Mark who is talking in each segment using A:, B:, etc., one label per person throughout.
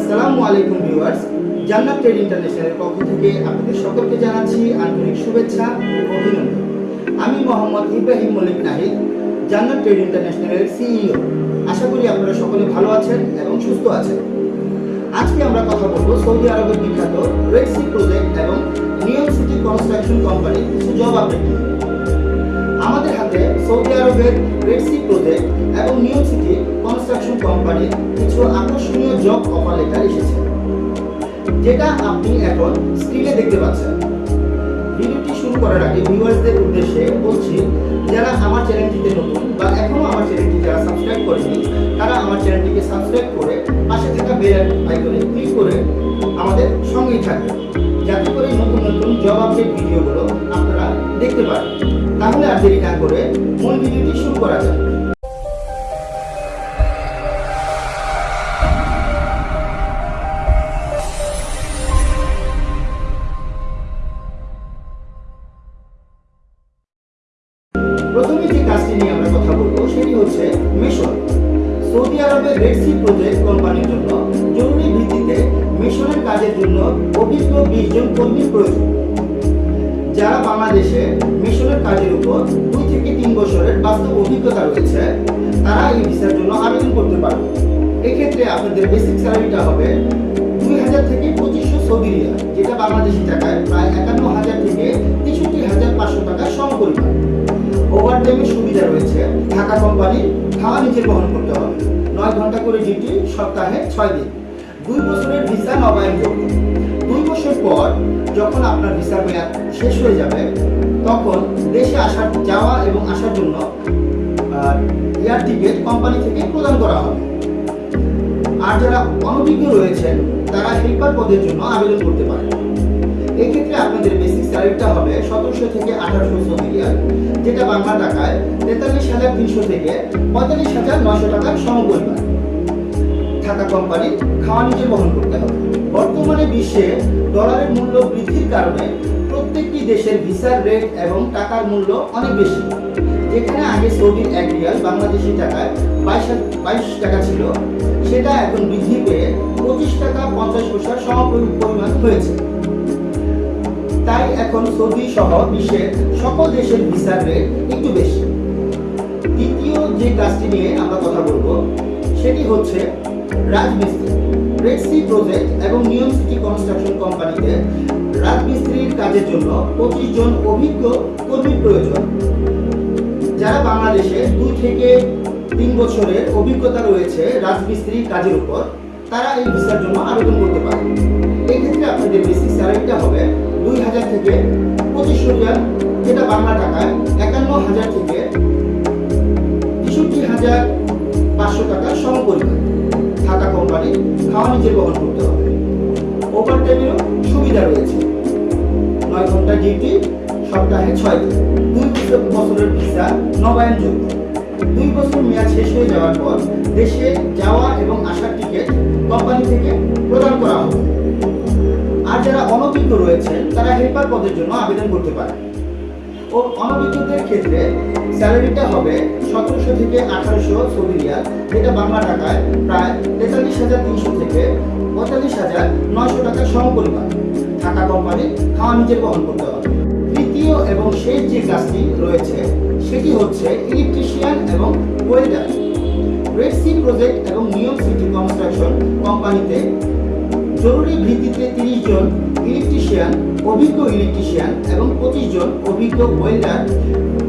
A: আসসালামু আলাইকুম ভিউয়ার্স, জান্নাত ট্রেড ইন্টারন্যাশনালের পক্ষ থেকে আপনাদের সকলকে জানাচ্ছি আন্তরিক শুভেচ্ছা ও অভিনন্দন। আমি মোহাম্মদ ইব্রাহিম মল্লিক নাহিদ, জান্নাত ট্রেড ইন্টারন্যাশনালের সিইও। আশা করি আপনারা সকলে ভালো আছেন এবং সুস্থ আছেন। আজকে আমরা কথা বলব সৌদি আরবের বিখ্যাত রেড সি প্রজেক্ট এবং নিয়ম সিটি কনস্ট্রাকশন কোম্পানির কিছু জব আপডেট আমাদের হাতে সৌদি আরবের রেড সি প্রজেক্ট এবং নিউ সিটি কনস্ট্রাকশন কোম্পানির কিছু আকর্ষণীয় জব অফার লেটার এসেছে। যেটা আপনি এখন স্ক্রিনে দেখতে পাচ্ছেন। ভিডিওটি শুরু করার আগে ভিউয়ার্সদের উদ্দেশ্যে বলছি, যারা আমার চ্যানেলটিতে নতুন বা এখনও আমার চ্যানেলটি যারা সাবস্ক্রাইব করেনি, তারা আমার চ্যানেলটিকে সাবস্ক্রাইব করে পাশে থাকা বেল আইকনে ক্লিক করে আমাদের সঙ্গেই থাকবেন। যাতে করে নতুন নতুন জব আপডেট ভিডিওগুলো আপনারা দেখতে পারেন। করে মূল ভিডিওটি শুরু করা যাক। প্রথমে যে কাজটি নিয়ে আমরা কথা বলব, সেটি হচ্ছে মিশন। সৌদি আরবের রেড সি প্রজেক্ট কোম্পানির জন্য জরুরি ভিত্তিতে মিশনের কাজের জন্য অভিজ্ঞ বিশ জন কর্মীর প্রয়োজন। যারা বাংলাদেশে মিশনের কাজের উপর দুই থেকে তিন বছরের বাস্তব অভিজ্ঞতা রয়েছে, তারা এই ভিসার জন্য আবেদন করতে পারবে। এক্ষেত্রে আপনাদের বেসিক স্যালারিটা হবে দুই হাজার থেকে পঁচিশশো সৌদি রিয়াল, যেটা বাংলাদেশি টাকায় প্রায় একান্ন হাজার থেকে তেষট্টি হাজার পাঁচশো টাকা সমপরিমাণ। ওভারটাইমের সুবিধা রয়েছে, ঢাকা কোম্পানি খাওয়া নিজে বহন করতে হবে। নয় ঘণ্টা করে ডিউটি সপ্তাহে ছয় দিন। দুই বছরের ভিসা নবায়নযোগ্য বছর পর যখন আপনার ভিসার মেয়াদ শেষ হয়ে যাবে, তখন দেশে আসার, যাওয়া এবং আসার জন্য এয়ার টিকিট কোম্পানি থেকে প্রদান করা হবে। আর যারা অনভিজ্ঞ রয়েছেন, তারা হেল্পার পদের জন্য আবেদন করতে পারেন। এক্ষেত্রে আপনাদের বেসিক স্যালারিটা হবে সতেরোশো থেকে আঠারোশো সৌদি যেটা বাংলা টাকায় তেতাল্লিশ হাজার তিনশো থেকে পঁয়তাল্লিশ হাজার নশো টাকার সমপরিমাণ। থাকা কোম্পানি খাওয়া নিজে বহন করতে হবে। বর্তমানে বিশ্বে ডলারের মূল্য বৃদ্ধির কারণে প্রত্যেকটি দেশের ভিসার রেট এবং টাকার মূল্য অনেক বেশি। যেখানে আগে সৌদির এক রিয়াল বাংলাদেশি টাকায় বাইশ বাইশ টাকা ছিল, সেটা এখন বৃদ্ধি পেয়ে পঁচিশ টাকা পঞ্চাশ পয়সার সমপরিমাণ হয়েছে। তাই এখন সৌদি সহ বিশ্বের সকল দেশের ভিসার রেট একটু বেশি। দ্বিতীয় যে কাজটি নিয়ে আমরা কথা বলব, সেটি হচ্ছে রাজমিস্ত্রি। রেড সি প্রজেক্ট এবং নিয়ম সিটি কনস্ট্রাকশন কোম্পানিতে রাজমিস্ত্রির কাজের জন্য পঁচিশ জন অভিজ্ঞ কর্মীর প্রয়োজন। যারা বাংলাদেশে দুই থেকে তিন বছরের অভিজ্ঞতা রয়েছে রাজমিস্ত্রির কাজের উপর, তারা এই ভিসার জন্য আবেদন করতে পারে। এক্ষেত্রে আপনাদের বেসিক স্যালারিটা হবে দুই হাজার থেকে পঁচিশশো রিয়াল যেটা বাংলা টাকায় একান্ন হাজার থেকে তেষট্টি হাজার পাঁচশো টাকার সমপরিমাণ। খাওয়া বহন করতে হবে। ওভার টাইমেরও সুবিধা রয়েছে। নয় ঘণ্টা ডিউটি, সপ্তাহে ছয় দিন। দুই বছর বছরের ভিসা নবায়নযোগ্য দুই বছর মেয়াদ শেষ হয়ে যাওয়ার পর দেশে যাওয়া এবং আসার টিকিট কোম্পানি থেকে প্রদান করা হবে। আর যারা অনভিজ্ঞ রয়েছে তারা হেল্পার পদের জন্য আবেদন করতে পারে ও অনভিজ্ঞদের ক্ষেত্রে স্যালারিটা হবে সতেরোশো থেকে আঠারোশো সৌদি যেটা বাংলা টাকায় প্রায় তেতাল্লিশ হাজার তিনশো থেকে পঁয়তাল্লিশ হাজার নয়শো টাকার সমপরিমাণ থাকা কোম্পানি খাওয়া নিজের বহন করতে হবে। তৃতীয় এবং শেষ যে কাজটি রয়েছে, সেটি হচ্ছে ইলেকট্রিশিয়ান এবং ওয়েল্ডার রেড সি প্রজেক্ট এবং নিয়ম সিটি কনস্ট্রাকশন কোম্পানিতে জরুরি ভিত্তিতে তিরিশ জন ইলেকট্রিশিয়ান অভিজ্ঞ ইলেকট্রিশিয়ান এবং পঁচিশ জন অভিজ্ঞ ওয়েল্ডার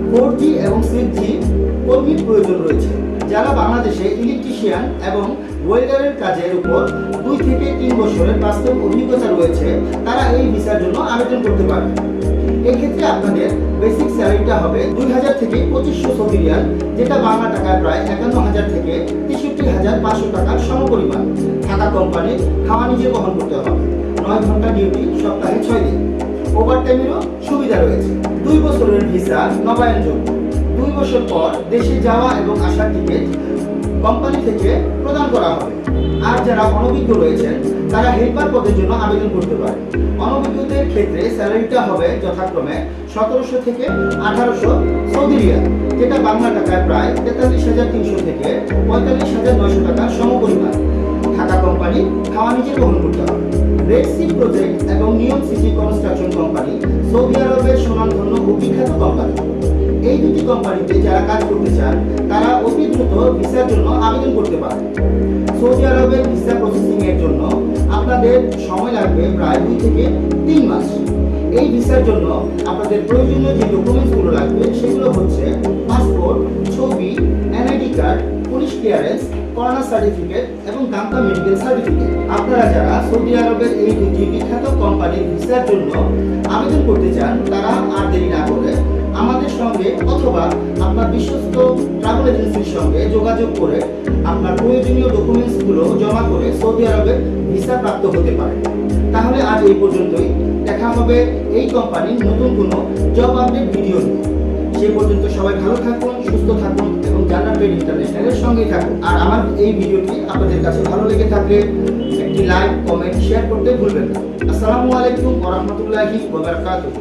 A: ফোর জি এবং সিক্স জি কর্মীর প্রয়োজন রয়েছে, যারা বাংলাদেশে ইলেকট্রিশিয়ান এবং ওয়েল্ডারের কাজের উপর দুই থেকে তিন বছরের বাস্তব অভিজ্ঞতা রয়েছে, তারা এই ভিসার জন্য আবেদন করতে পারবে। এক্ষেত্রে আপনাদের বেসিক স্যালারিটা হবে দুই হাজার থেকে পঁচিশশো সৌদি রিয়াল যেটা বাংলা টাকায় প্রায় একান্ন হাজার থেকে তেষট্টি হাজার পাঁচশো টাকার সমপরিমাণ। থাকা কোম্পানি খাওয়া নিজে বহন করতে হবে। নয় ঘণ্টা ডিউটি সপ্তাহে ছয় দিন। ওভারটাইমেরও সুবিধা রয়েছে। দুই বছরের ভিসা নবায়নযোগ্য। দুই বছর পর দেশে যাওয়া এবং আসার টিকিট কোম্পানি থেকে প্রদান করা হবে। আর যারা অনভিজ্ঞ রয়েছেন, তারা হেল্পার পদের জন্য আবেদন করতে পারে। অনভিজ্ঞদের ক্ষেত্রে স্যালারিটা হবে যথাক্রমে সতেরোশো থেকে আঠারোশো সৌদি রিয়াল, যেটা বাংলা টাকায় প্রায় তেতাল্লিশ হাজার তিনশো থেকে পঁয়তাল্লিশ হাজার নয়শো টাকার সমপরিমাণ। থাকা কোম্পানি খাওয়া নিজে গ্রহণ করতে হবে। রেড সি প্রজেক্ট এবং Neom city construction company Saudi আরবের সুনামধন্য ও বিখ্যাত কোম্পানি। এই দুটি কোম্পানিতে যারা কাজ করতে চান, তারা অতি দ্রুত ভিসার জন্য আবেদন করতে পারেন। সৌদি আরবের ভিসা প্রসেসিং এর জন্য আপনাদের সময় লাগবে প্রায় দুই থেকে তিন মাস। এই ভিসার জন্য আপনাদের প্রয়োজনীয় যে ডকুমেন্টসগুলো লাগবে, সেগুলো হচ্ছে পাসপোর্ট, ছবি, NID card, police clearance, corona certificate এবং গামকা মেডিকেল সার্টিফিকেট। আপনারা যারা সৌদি আরবের এই দুটি বিখ্যাত কোম্পানির ভিসার জন্য আবেদন করতে চান, তারা আর দেরি না করে আমাদের সঙ্গে অথবা আপনার বিশ্বস্ত ট্রাভেল এজেন্সির সঙ্গে যোগাযোগ করে আপনার প্রয়োজনীয় ডকুমেন্টসগুলো জমা করে সৌদি আরবে ভিসা প্রাপ্ত হতে পারে তাহলে আজ এই পর্যন্তই। দেখা হবে এই কোম্পানির নতুন কোনো জব আপডেট ভিডিও সে পর্যন্ত সবাই ভালো থাকুন, সুস্থ থাকুন এবং জান্নাত ট্রেড ইন্টারন্যাশনালের সঙ্গেই থাকুন। আর আমার এই ভিডিওটি আপনাদের কাছে ভালো লেগে থাকলে একটি লাইক কমেন্ট শেয়ার করতে ভুলবেন না। আসসালামু আলাইকুম ওয়া রাহমাতুল্লাহি ওয়া বারাকাতুহু।